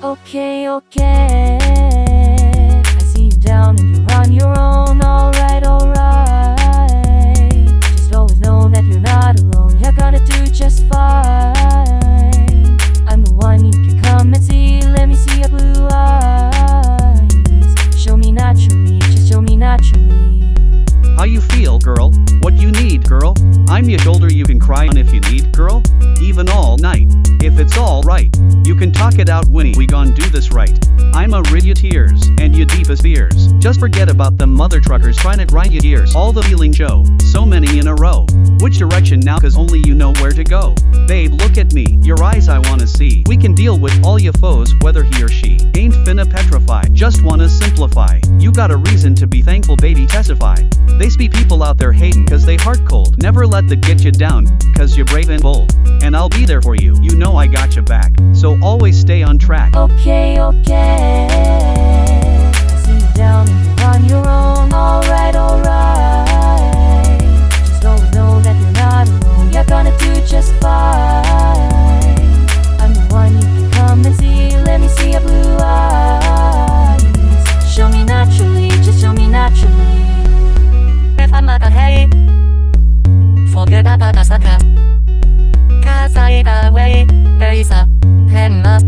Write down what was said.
Okay, okay. I see you down and you're on your own. Alright, alright. Just always know that you're not alone. You're gonna do just fine. I'm the one you can come and see. Let me see your blue eyes. Show me naturally, just show me naturally. How you feel, girl? What you need, girl? I'm your shoulder you can cry on if you need, girl. Even all can talk it out, Winnie. We gon' do this right. I'ma rid your tears and your deepest fears. Just forget about them mother truckers trying to grind your gears. All the feeling show, so many in a row. Which direction now? Cause only you know where to go. Babe, look at me, your eyes I wanna see. We can deal with all your foes, whether he or she. Ain't finna petrify, just wanna simplify. You got a reason to be thankful, baby, testify. They be people out there hating cause they heart cold. Never let that get you down, cause you're brave and bold. And I'll be there for you, you know I got your back. So always stay on track. Okay, okay. There is a pen of